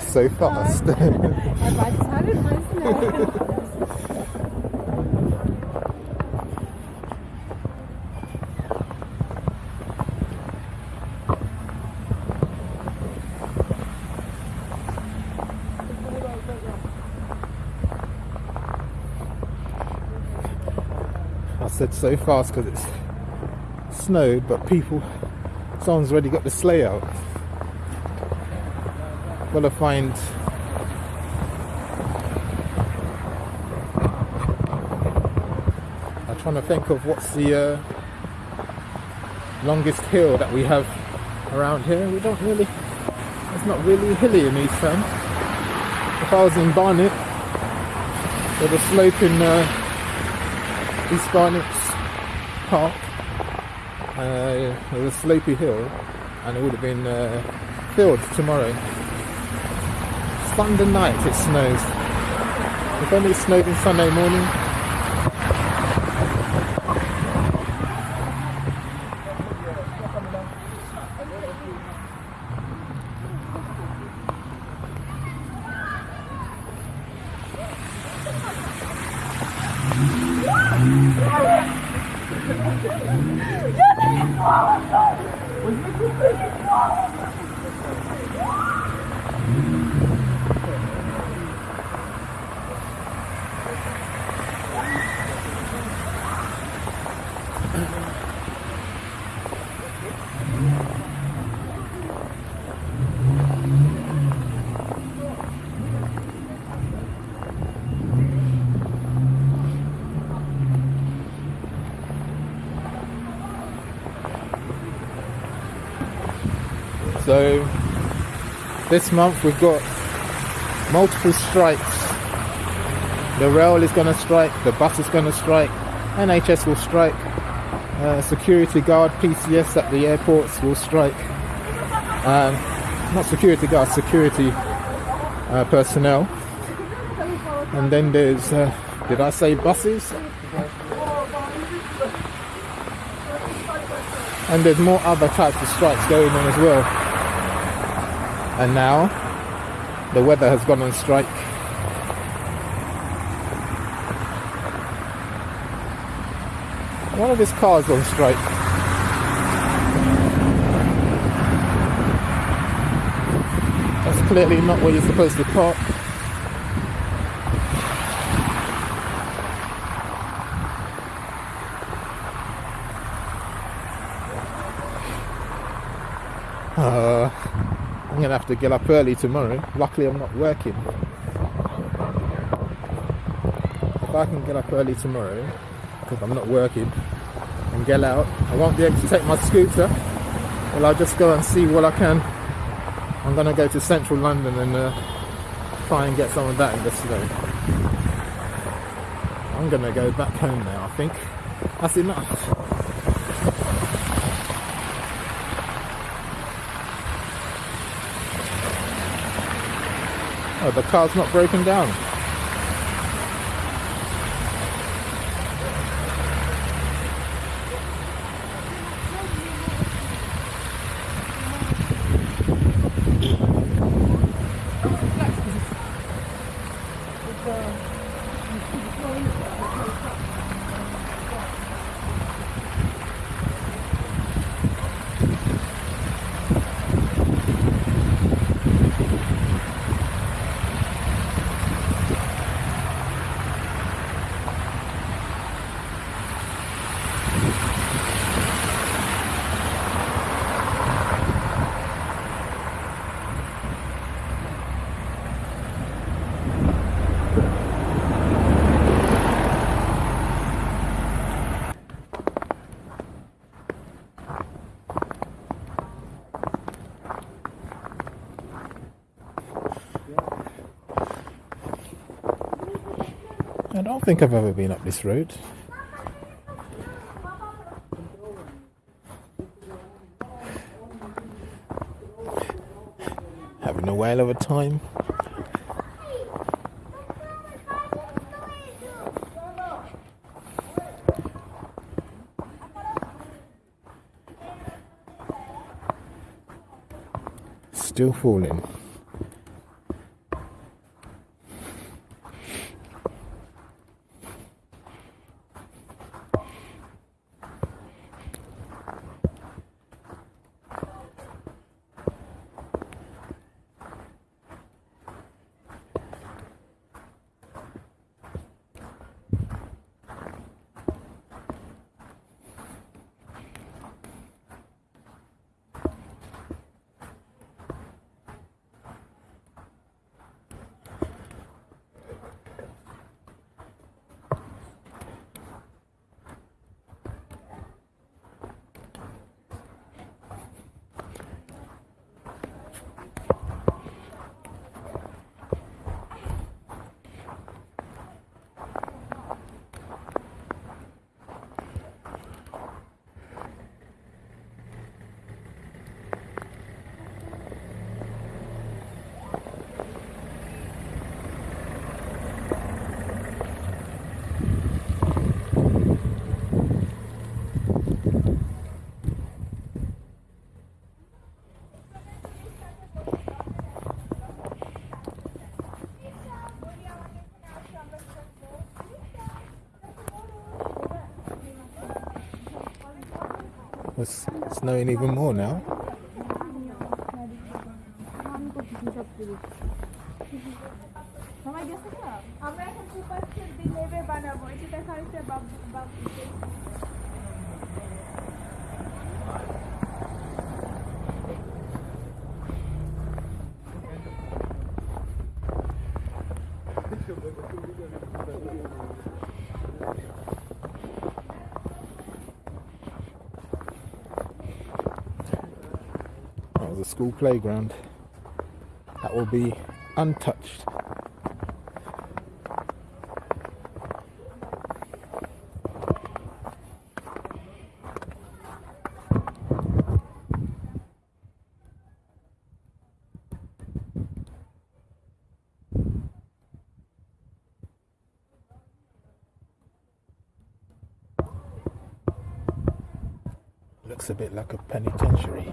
so fast. I said so fast because it's snowed, but people, someone's already got the sleigh out. Gotta find I'm trying to think of what's the uh, longest hill that we have around here. We don't really, it's not really hilly in East Ham. If I was in Barnet, with a slope in uh, East Barnet's Park, uh, there's a slopey hill, and it would have been uh, filled tomorrow. Sunday night it snows. If only it snowed on Sunday morning. So this month we've got multiple strikes. The rail is going to strike, the bus is going to strike, NHS will strike, uh, security guard, PCS at the airports will strike. Um, not security guard, security uh, personnel. And then there's, uh, did I say buses? And there's more other types of strikes going on as well. And now the weather has gone on strike. One of his cars on strike. That's clearly not where you're supposed to park. Uh, I'm gonna have to get up early tomorrow. Luckily, I'm not working. If I can get up early tomorrow, because I'm not working, and get out, I won't be able to take my scooter. Well, I'll just go and see what I can. I'm gonna go to central London and uh, try and get some of that in snow. I'm gonna go back home now. I think that's enough. Oh, the car's not broken down. I don't think I've ever been up this road. Having a whale of a time. Still falling. It's snowing even more now. a school playground. That will be untouched. Looks a bit like a penitentiary.